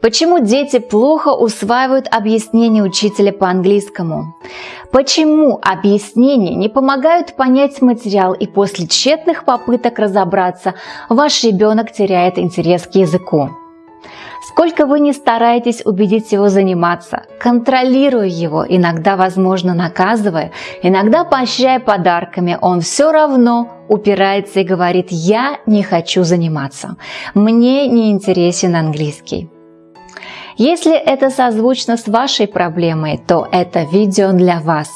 Почему дети плохо усваивают объяснения учителя по английскому? Почему объяснения не помогают понять материал и после тщетных попыток разобраться ваш ребенок теряет интерес к языку? Сколько вы не стараетесь убедить его заниматься, контролируя его, иногда, возможно, наказывая, иногда поощряя подарками, он все равно упирается и говорит «я не хочу заниматься, мне не интересен английский». Если это созвучно с вашей проблемой, то это видео для вас.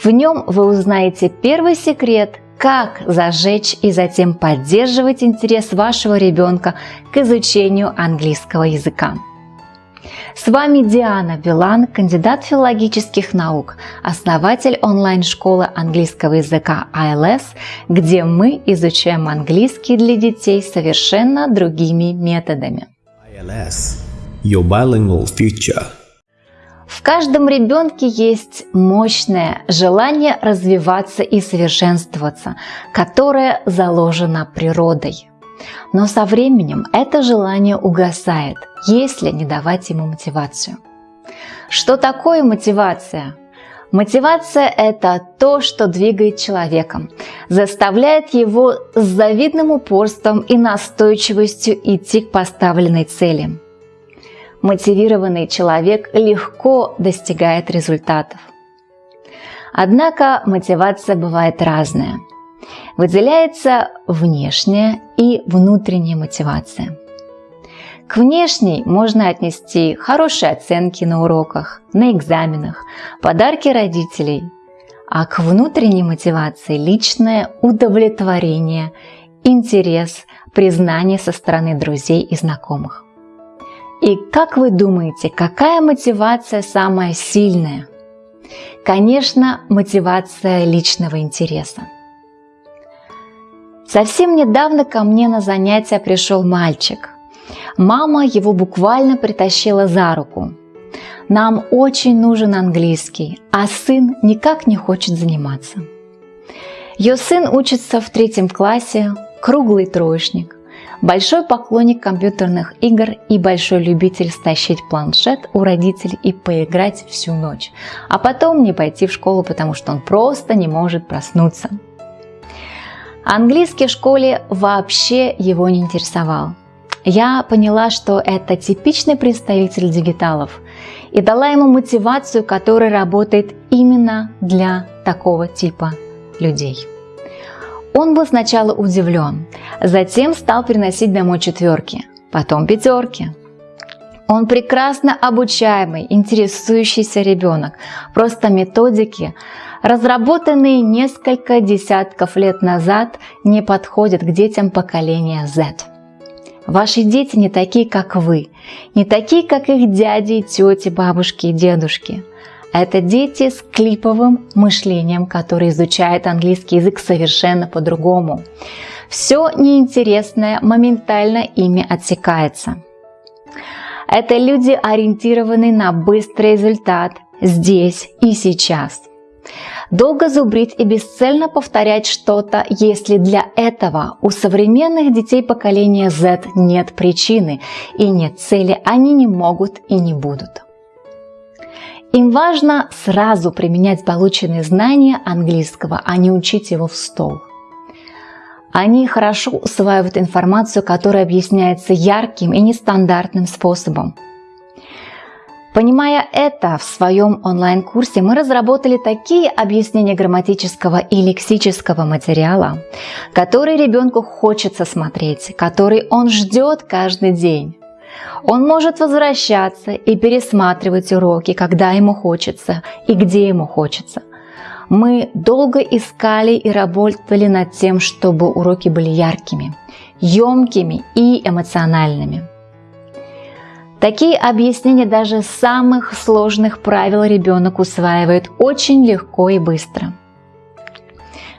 В нем вы узнаете первый секрет, как зажечь и затем поддерживать интерес вашего ребенка к изучению английского языка. С вами Диана Билан, кандидат филологических наук, основатель онлайн-школы английского языка ILS, где мы изучаем английский для детей совершенно другими методами. ILS your bilingual future. В каждом ребенке есть мощное желание развиваться и совершенствоваться, которое заложено природой. Но со временем это желание угасает, если не давать ему мотивацию. Что такое мотивация? Мотивация – это то, что двигает человеком, заставляет его с завидным упорством и настойчивостью идти к поставленной цели – мотивированный человек легко достигает результатов. Однако мотивация бывает разная. Выделяется внешняя и внутренняя мотивация. К внешней можно отнести хорошие оценки на уроках, на экзаменах, подарки родителей, а к внутренней мотивации личное удовлетворение, интерес, признание со стороны друзей и знакомых. И как вы думаете, какая мотивация самая сильная? Конечно, мотивация личного интереса. Совсем недавно ко мне на занятия пришел мальчик. Мама его буквально притащила за руку. Нам очень нужен английский, а сын никак не хочет заниматься. Ее сын учится в третьем классе, круглый троечник большой поклонник компьютерных игр и большой любитель стащить планшет у родителей и поиграть всю ночь, а потом не пойти в школу, потому что он просто не может проснуться. Английский в школе вообще его не интересовал. Я поняла, что это типичный представитель дигиталов и дала ему мотивацию, которая работает именно для такого типа людей. Он был сначала удивлен, затем стал приносить домой четверки, потом пятерки. Он прекрасно обучаемый, интересующийся ребенок. Просто методики, разработанные несколько десятков лет назад, не подходят к детям поколения Z. Ваши дети не такие, как вы, не такие, как их дяди, тети, бабушки и дедушки – это дети с клиповым мышлением, которые изучают английский язык совершенно по-другому. Все неинтересное моментально ими отсекается. Это люди, ориентированные на быстрый результат здесь и сейчас. Долго зубрить и бесцельно повторять что-то, если для этого у современных детей поколения Z нет причины и нет цели, они не могут и не будут. Им важно сразу применять полученные знания английского, а не учить его в стол. Они хорошо усваивают информацию, которая объясняется ярким и нестандартным способом. Понимая это, в своем онлайн-курсе мы разработали такие объяснения грамматического и лексического материала, которые ребенку хочется смотреть, который он ждет каждый день. Он может возвращаться и пересматривать уроки, когда ему хочется и где ему хочется. Мы долго искали и работали над тем, чтобы уроки были яркими, емкими и эмоциональными. Такие объяснения даже самых сложных правил ребенок усваивает очень легко и быстро –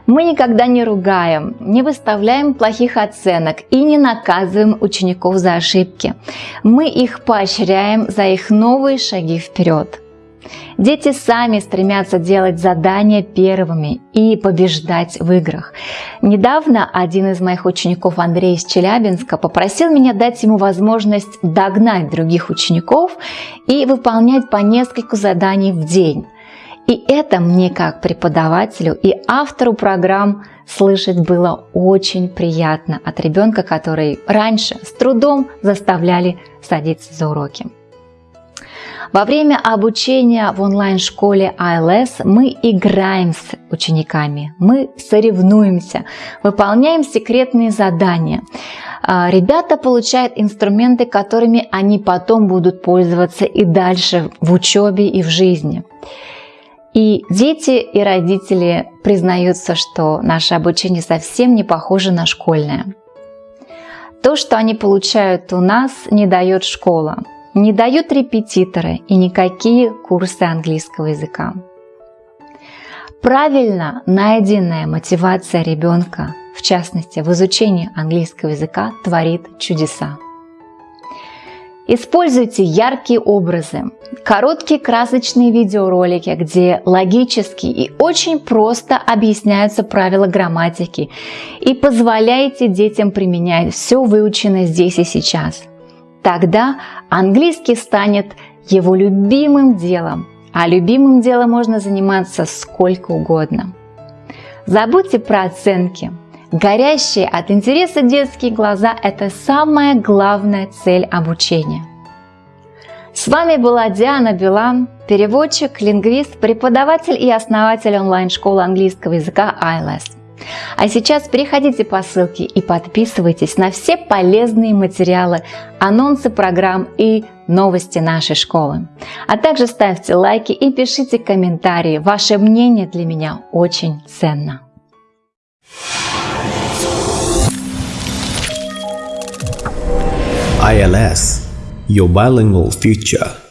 мы никогда не ругаем, не выставляем плохих оценок и не наказываем учеников за ошибки. Мы их поощряем за их новые шаги вперед. Дети сами стремятся делать задания первыми и побеждать в играх. Недавно один из моих учеников, Андрей из Челябинска, попросил меня дать ему возможность догнать других учеников и выполнять по нескольку заданий в день. И это мне как преподавателю и автору программ слышать было очень приятно от ребенка, который раньше с трудом заставляли садиться за уроки. Во время обучения в онлайн-школе ILS мы играем с учениками, мы соревнуемся, выполняем секретные задания. А, ребята получают инструменты, которыми они потом будут пользоваться и дальше в учебе и в жизни. И дети и родители признаются, что наше обучение совсем не похоже на школьное. То, что они получают у нас, не дает школа, не дают репетиторы и никакие курсы английского языка. Правильно найденная мотивация ребенка, в частности в изучении английского языка, творит чудеса. Используйте яркие образы, короткие красочные видеоролики, где логически и очень просто объясняются правила грамматики и позволяйте детям применять все выученное здесь и сейчас. Тогда английский станет его любимым делом, а любимым делом можно заниматься сколько угодно. Забудьте про оценки – Горящие от интереса детские глаза – это самая главная цель обучения. С вами была Диана Билан, переводчик, лингвист, преподаватель и основатель онлайн-школы английского языка ILS. А сейчас переходите по ссылке и подписывайтесь на все полезные материалы, анонсы программ и новости нашей школы. А также ставьте лайки и пишите комментарии. Ваше мнение для меня очень ценно. ILS, your bilingual future.